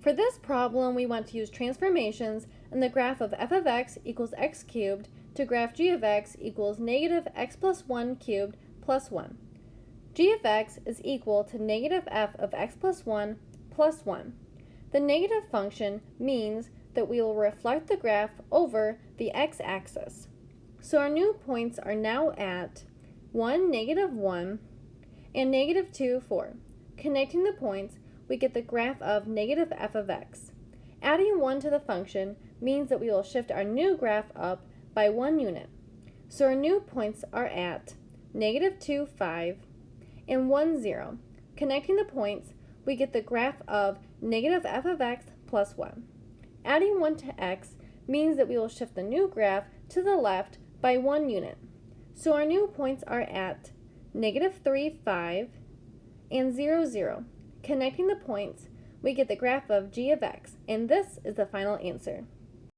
For this problem, we want to use transformations and the graph of f of x equals x cubed to graph g of x equals negative x plus 1 cubed plus 1. g of x is equal to negative f of x plus 1 plus 1. The negative function means that we will reflect the graph over the x-axis. So our new points are now at 1, negative 1, and negative 2, 4. Connecting the points, we get the graph of negative f of x. Adding 1 to the function means that we will shift our new graph up by 1 unit. So our new points are at negative 2, 5, and 1, 0. Connecting the points, we get the graph of negative f of x plus 1. Adding 1 to x means that we will shift the new graph to the left by 1 unit. So our new points are at negative 3, 5, and 0, 0. Connecting the points, we get the graph of g of x, and this is the final answer.